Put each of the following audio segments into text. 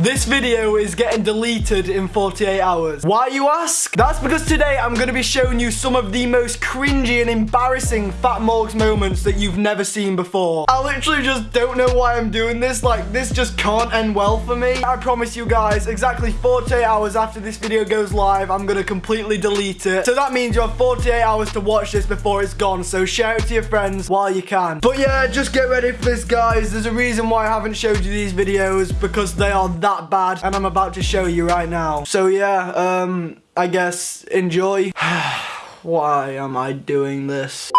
This video is getting deleted in 48 hours. Why you ask? That's because today I'm going to be showing you some of the most cringy and embarrassing Fat Morgs moments that you've never seen before. I literally just don't know why I'm doing this. Like, this just can't end well for me. I promise you guys, exactly 48 hours after this video goes live, I'm going to completely delete it. So that means you have 48 hours to watch this before it's gone. So share it to your friends while you can. But yeah, just get ready for this, guys. There's a reason why I haven't showed you these videos because they are that that bad and I'm about to show you right now. So yeah, um, I guess enjoy. Why am I doing this?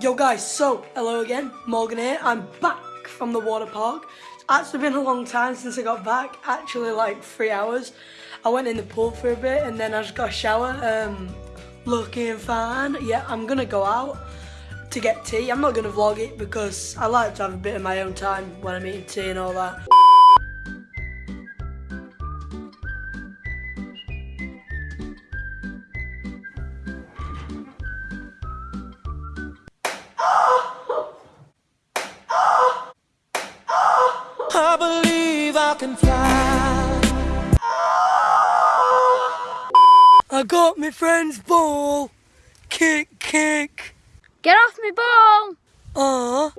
Yo guys, so hello again, Morgan here. I'm back from the water park. It's actually been a long time since I got back, actually like three hours. I went in the pool for a bit and then I just got a shower. Um, looking fine. Yeah, I'm gonna go out to get tea. I'm not gonna vlog it because I like to have a bit of my own time when I'm eating tea and all that. Can fly. I got my friend's ball. Kick, kick. Get off me ball! Uh.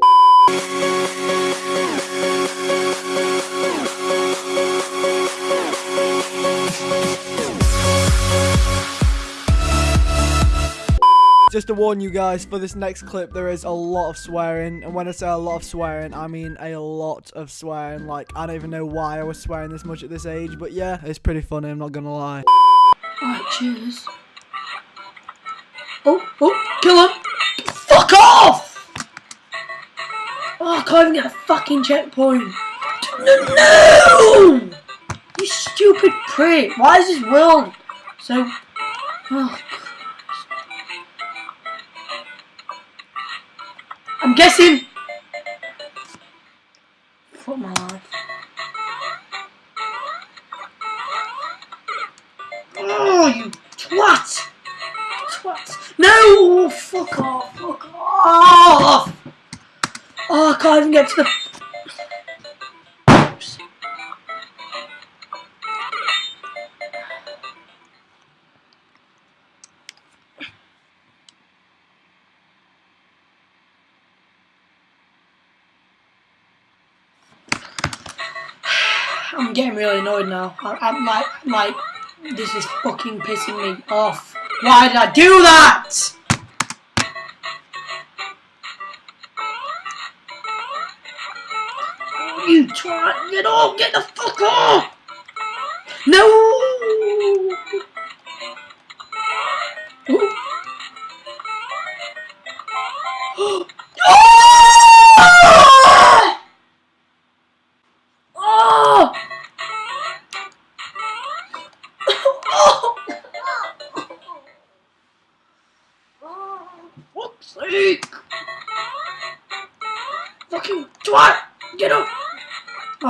Just to warn you guys, for this next clip, there is a lot of swearing. And when I say a lot of swearing, I mean a lot of swearing. Like, I don't even know why I was swearing this much at this age. But yeah, it's pretty funny, I'm not gonna lie. Alright, cheers. Oh, oh, kill him! Fuck off! Oh, I can't even get a fucking checkpoint. No, no! You stupid prick. Why is this world so... Oh, I'm guessing. I'm getting really annoyed now. I, I'm like, I'm like, this is fucking pissing me off. Why did I do that? You twat! Get off! Get the fuck off! No!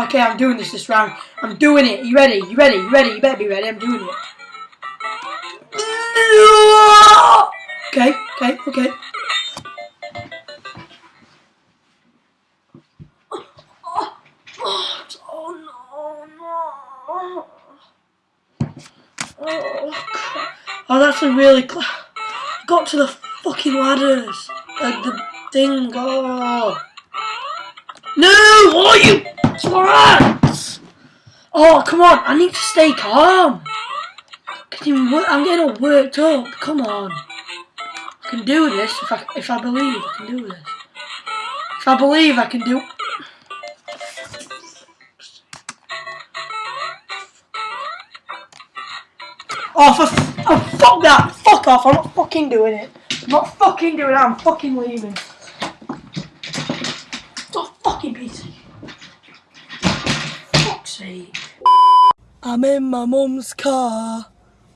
Okay, I'm doing this this round. I'm doing it. You ready? You ready? You ready? You better be ready. I'm doing it. Okay, okay, okay. Oh that's a really cl Got to the fucking ladders. Like the thing. Oh. No! Oh, you Oh, come on. I need to stay calm. I'm getting all worked up. Come on. I can do this if I, if I believe I can do this. If I believe I can do... Oh, for oh, fuck that! Fuck off! I'm not fucking doing it. I'm not fucking doing it. I'm fucking leaving. Oh, fucking piece of Fuck's sake. I'm in my mum's car.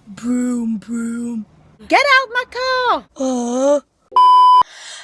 Broom, broom. Get out my car! Uh.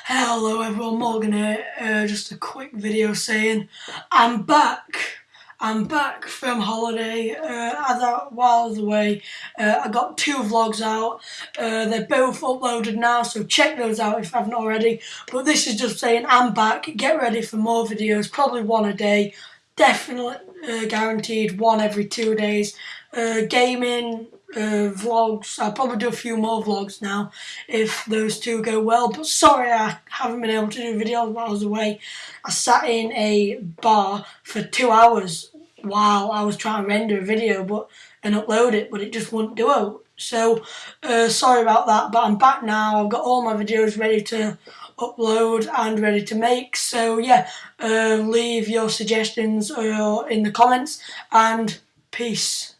Hello everyone, Morgan here. Uh, just a quick video saying I'm back. I'm back from holiday. Uh, as I, while I was away, uh, I got two vlogs out. Uh, they're both uploaded now, so check those out if you haven't already. But this is just saying I'm back. Get ready for more videos, probably one a day. Definitely uh, guaranteed one every two days. Uh, gaming, uh, vlogs. I'll probably do a few more vlogs now if those two go well. But sorry, I haven't been able to do videos while I was away. I sat in a bar for two hours while I was trying to render a video, but and upload it, but it just wouldn't do it. So uh, sorry about that, but I'm back now. I've got all my videos ready to upload and ready to make. So yeah, uh, leave your suggestions or in the comments and peace.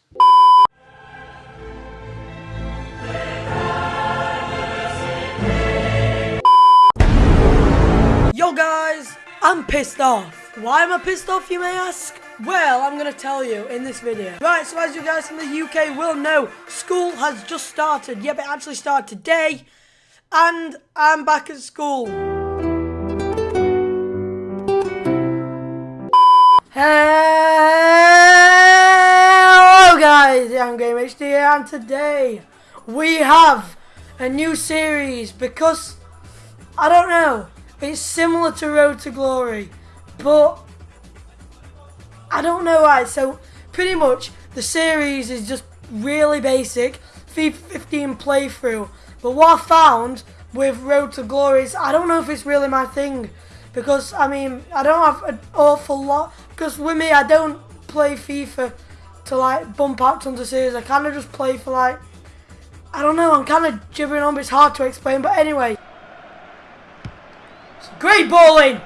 Yo guys, I'm pissed off. Why am I pissed off you may ask? Well, I'm going to tell you in this video. Right, so as you guys from the UK will know, school has just started. Yep, it actually started today. And I'm back at school. Hello guys, I'm Game HD and today we have a new series because, I don't know, it's similar to Road to Glory, but I don't know why. So pretty much the series is just really basic, FIFA 15 playthrough. But what I found with Road to Glory is I don't know if it's really my thing because I mean I don't have an awful lot because with me I don't play FIFA to like bump out tons of series. I kind of just play for like I don't know. I'm kind of gibbering on, but it's hard to explain. But anyway. Great bowling!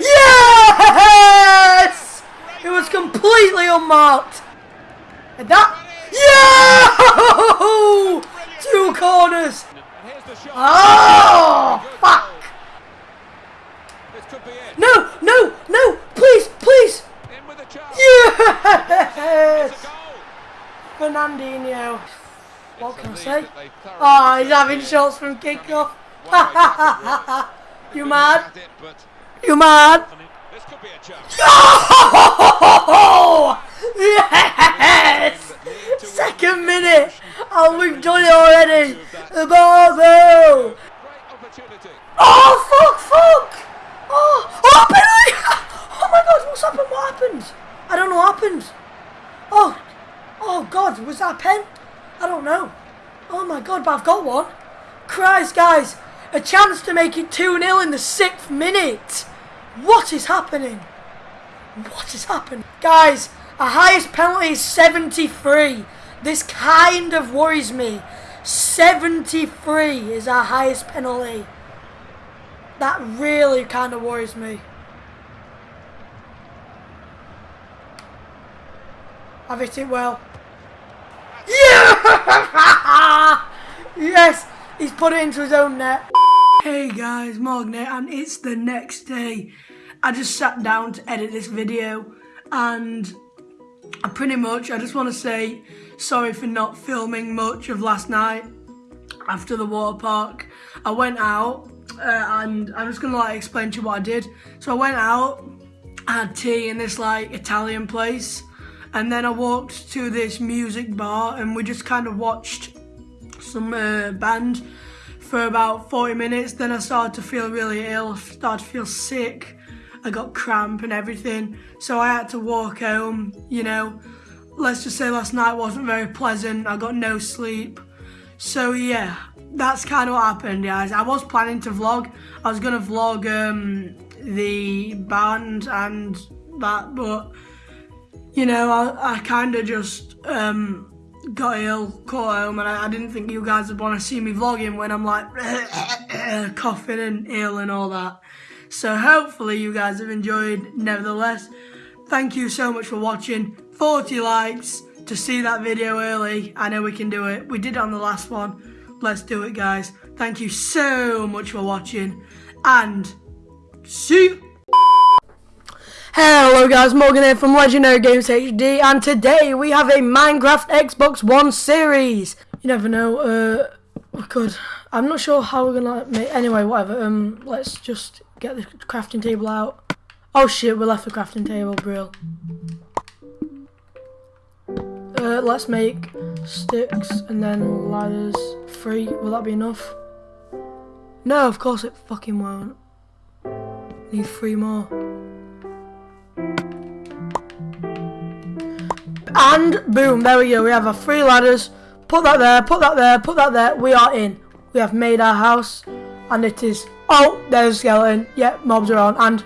Yes! It was completely unmarked. And that... Yeah! Two corners! Oh, fuck! No, no, no! Please, please! Yes! Fernandinho. What can I say? Oh, he's having shots from kickoff. You mad? You mad? Oh! Yes! Second minute! Oh, we've done it already! The! Oh, fuck, fuck! Oh, oh, penalty! Oh my god, what's happened? What happened? I don't know what happened. Oh, oh god, was that a pen? I don't know. Oh my god, but I've got one. Christ, guys, a chance to make it 2-0 in the sixth minute. What is happening? What has happened? Guys, our highest penalty is 73. This kind of worries me. 73 is our highest penalty. That really kind of worries me. I've hit it well. Yeah! yes! He's put it into his own net. Hey guys, Morgan and it's the next day. I just sat down to edit this video and I pretty much, I just want to say sorry for not filming much of last night after the water park. I went out uh, and I'm just going to like explain to you what I did. So I went out, I had tea in this like Italian place and then I walked to this music bar and we just kind of watched some uh, band for about 40 minutes. Then I started to feel really ill, started to feel sick. I got cramp and everything. So I had to walk home, you know. Let's just say last night wasn't very pleasant. I got no sleep. So yeah, that's kind of what happened, guys. I was planning to vlog. I was going to vlog um, the band and that, but, you know, I, I kind of just um, got ill, caught home, and I, I, didn't think you guys would want to see me vlogging when I'm like coughing and ill and all that. So hopefully you guys have enjoyed nevertheless. Thank you so much for watching. 40 likes to see that video early. I know we can do it. We did it on the last one. Let's do it guys. Thank you so much for watching and see you. Hello guys, Morgan here from Legendary Games HD and today we have a Minecraft Xbox One series. You never know, uh, we could, I'm not sure how we're gonna make, anyway, whatever, um, let's just get the crafting table out. Oh shit, we left the crafting table, brill. Uh, let's make sticks and then ladders, three, will that be enough? No, of course it fucking won't. Need three more. And boom, there we go. We have our three ladders. Put that there, put that there, put that there. We are in. We have made our house. And it is... Oh, there's a skeleton. Yep, mobs are on. And...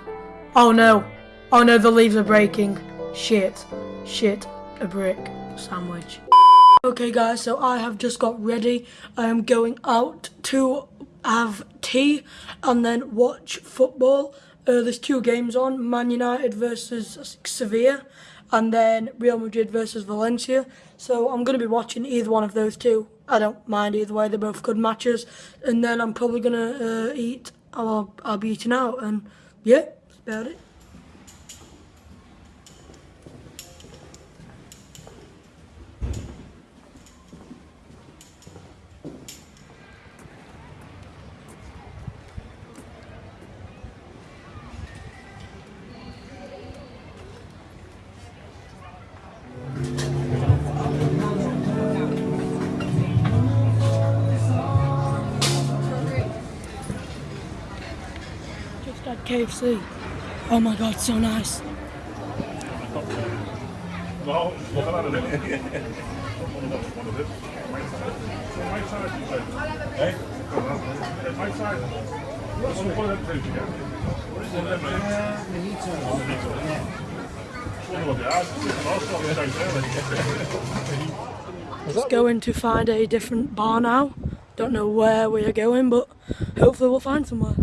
Oh no. Oh no, the leaves are breaking. Shit. Shit. A brick. Sandwich. Okay guys, so I have just got ready. I am going out to have tea and then watch football. Uh, there's two games on, Man United versus Sevilla and then Real Madrid versus Valencia. So I'm going to be watching either one of those two. I don't mind either way, they're both good matches. And then I'm probably going to uh, eat, I'll, I'll be eating out and yeah, that's about it. Them, yeah. Also, I'm saying earlier. Let's going to find a different bar now. Don't know where we are going, but hopefully we'll find somewhere.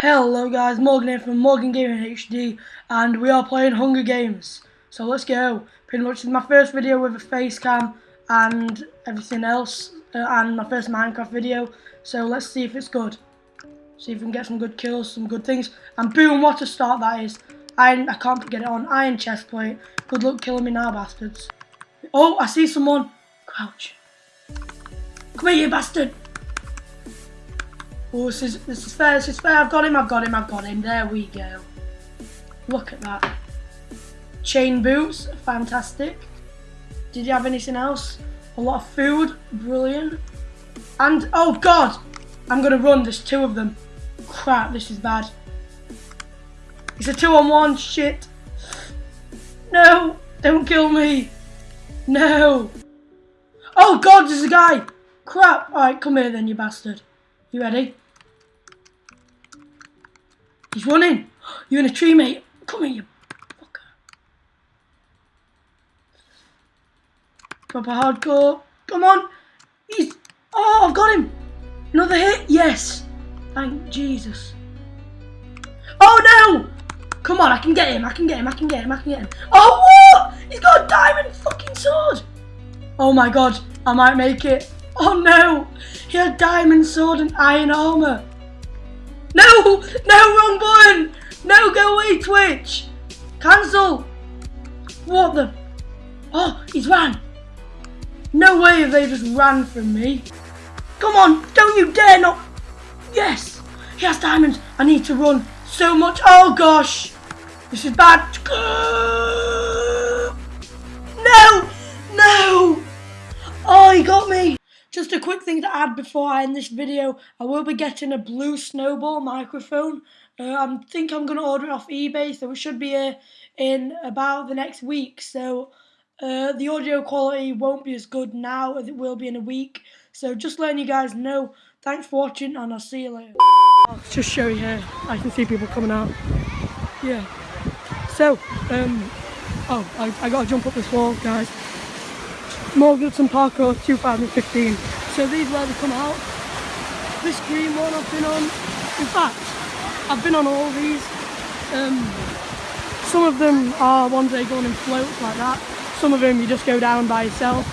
Hello guys, Morgan here from Morgan Gaming HD and we are playing Hunger Games. So let's go. Pretty much this is my first video with a face cam and everything else uh, and my first Minecraft video. So let's see if it's good. See if we can get some good kills, some good things. And boom, what a start that is. Iron, I can't get it on. Iron chest plate. Good luck killing me now, bastards. Oh, I see someone. Crouch. Come here, you bastard. Oh, this is, this is fair, this is fair. I've got him, I've got him, I've got him. There we go. Look at that. Chain boots, fantastic. Did you have anything else? A lot of food, brilliant. And, oh god! I'm gonna run, there's two of them. Crap, this is bad. It's a two on one, shit. No, don't kill me. No. Oh god, there's a guy. Crap. Alright, come here then, you bastard. You ready? He's running. You're in a tree, mate. Come here, you fucker. Proper hardcore. Come on. He's... Oh, I've got him. Another hit. Yes. Thank Jesus. Oh, no. Come on, I can get him. I can get him. I can get him. I can get him. Oh, what? He's got a diamond fucking sword. Oh, my God. I might make it. Oh, no. He had diamond sword and iron armor. No, no, wrong button. No, go away, Twitch. Cancel. What the? Oh, he's ran. No way they just ran from me. Come on, don't you dare not. Yes, he has diamonds. I need to run so much. Oh gosh, this is bad. No, no. Oh, he got me. Just a quick thing to add before I end this video. I will be getting a blue snowball microphone. Uh, I think I'm going to order it off eBay, so it should be here in about the next week. So uh, the audio quality won't be as good now as it will be in a week. So just letting you guys know. Thanks for watching, and I'll see you later. Just show you here. I can see people coming out. Yeah. So, um, oh, I, I got to jump up this wall, guys. Morganton Parkour 2015. So these where they come out. This green one I've been on. In fact, I've been on all these. Um, some of them are ones that go on in floats like that. Some of them you just go down by yourself.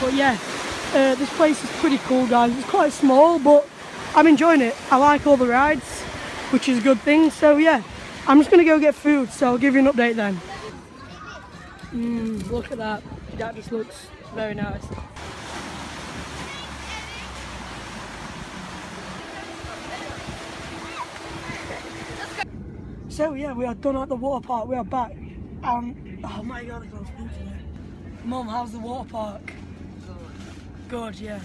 But yeah, uh, this place is pretty cool guys. It's quite small but I'm enjoying it. I like all the rides, which is a good thing. So yeah, I'm just going to go get food. So I'll give you an update then. Mm, look at that. That just looks very nice. So yeah, we are done at the water park. We are back. Um, oh my god, I a spoon today. Mum, how's the water park? Good, yeah.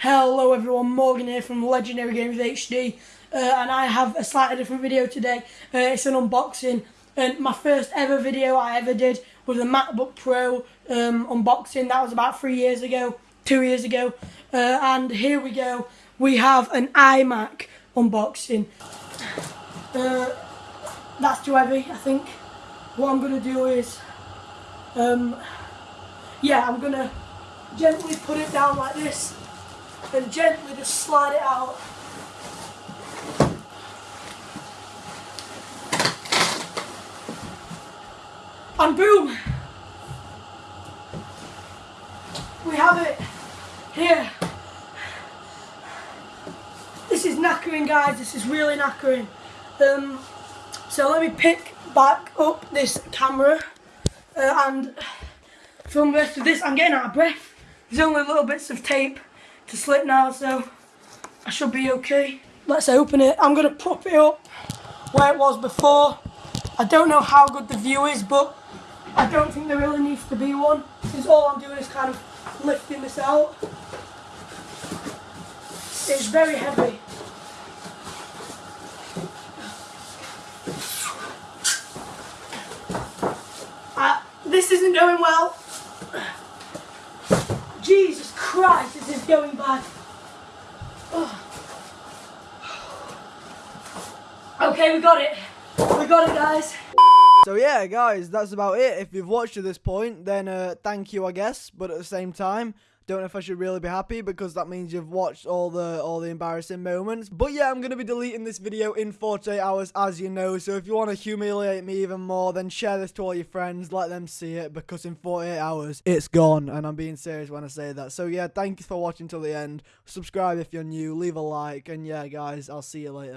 Hello everyone, Morgan here from Legendary Games HD, uh, and I have a slightly different video today. Uh, it's an unboxing, and my first ever video I ever did was a MacBook Pro um, unboxing. That was about three years ago, two years ago, uh, and here we go. We have an iMac unboxing. Uh, that's too heavy, I think. What I'm gonna do is, um, yeah, I'm gonna gently put it down like this and gently just slide it out. And boom! We have it here. This is knackering guys, this is really knackering. Um, so let me pick back up this camera uh, and film the rest of this. I'm getting out of breath. There's only little bits of tape to slip now, so I should be okay. Let's open it. I'm going to prop it up where it was before. I don't know how good the view is, but I don't think there really needs to be one. Since all I'm doing is kind of lifting this out. It's very heavy. Uh, this isn't going well. Jesus Christ, this is going bad. Okay, we got it. We got it, guys. So yeah, guys, that's about it. If you've watched to this point, then uh, thank you, I guess. But at the same time, don't know if I should really be happy because that means you've watched all the all the embarrassing moments. But yeah, I'm gonna be deleting this video in 48 hours, as you know. So if you want to humiliate me even more, then share this to all your friends, let them see it because in 48 hours it's gone. And I'm being serious when I say that. So yeah, thank you for watching till the end. Subscribe if you're new, leave a like, and yeah, guys, I'll see you later.